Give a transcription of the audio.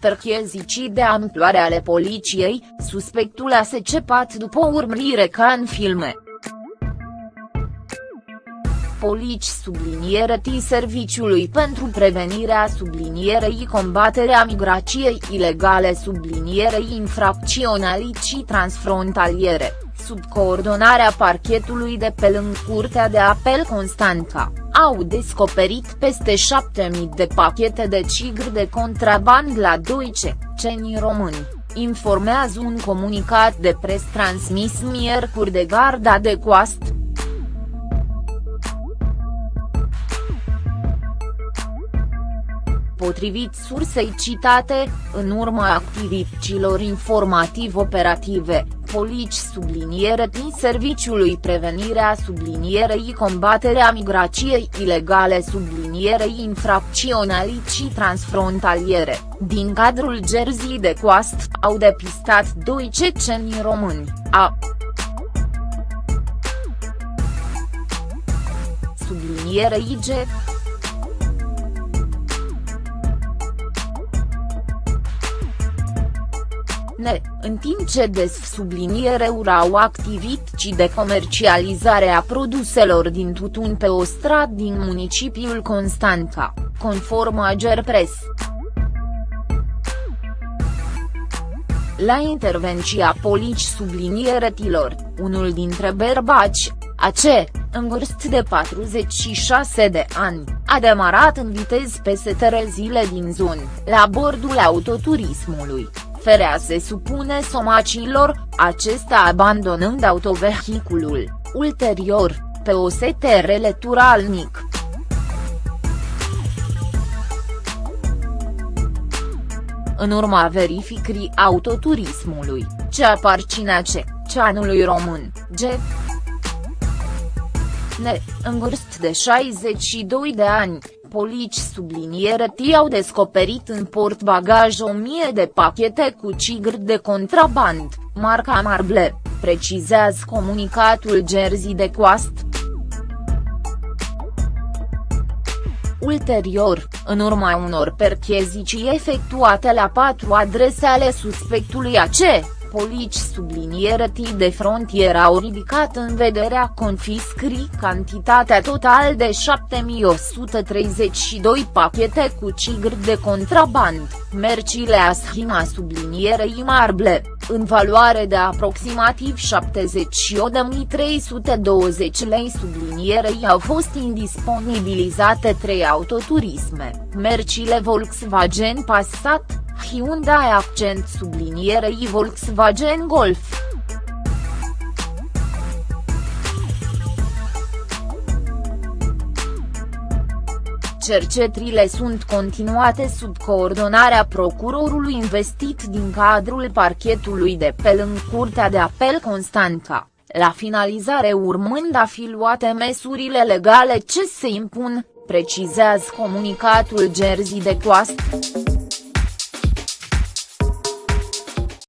perchezicii de amploare ale poliției, suspectul a secepat după o urmărire ca în filme. Polici subliniere T Serviciului pentru prevenirea sublinierei combaterea migrației ilegale sublinierei infracționalicii transfrontaliere, sub coordonarea parchetului de pe lângă Curtea de Apel Constanța, au descoperit peste 7.000 de pachete de cigri de contraband la Deutsche, cenii români informează un comunicat de pres transmis miercuri de Garda de Coastă. Potrivit sursei citate, în urma activităților informativ-operative, polici subliniere din Serviciului Prevenirea sublinierei combaterea migrației ilegale sublinierei infracționalicii transfrontaliere, din cadrul Jersey de Coast, au depistat doi ceceni români, a. Sublinierei IG, ne, în timp ce des subliniere urau activități de comercializare a produselor din tutun pe o stradă din municipiul Constanța, conform Agerpres. La intervenția polici sublinieretilor, unul dintre berbaci, AC, în vârstă de 46 de ani, a demarat în viteză peste trezile din zonă, la bordul autoturismului, Ferea se supune somacilor, acesta abandonând autovehiculul, ulterior, pe o STR leturalnic. În urma verificării autoturismului, ce aparținea ce, ceanului român, G. Ne, în vârstă de 62 de ani, polici subliniere T au descoperit în portbagaj o mie de pachete cu cigri de contraband, marca Marble, precizează comunicatul Jersey de Coast. Ulterior, în urma unor perchezicii efectuate la patru adrese ale suspectului AC, polici subliniere T de frontieră au ridicat în vederea confiscării cantitatea total de 7132 pachete cu cigri de contraband, mercile Aschina sublinierei Marble, în valoare de aproximativ 71.320 lei sublinierei au fost indisponibilizate trei autoturisme, mercile Volkswagen Passat, Hyundai accent sublinierei Volkswagen Golf. Cercetrile sunt continuate sub coordonarea procurorului investit din cadrul parchetului de pe lângă Curtea de Apel Constanța, la finalizare urmând a fi luate măsurile legale ce se impun, precizează comunicatul Jersey de Coast.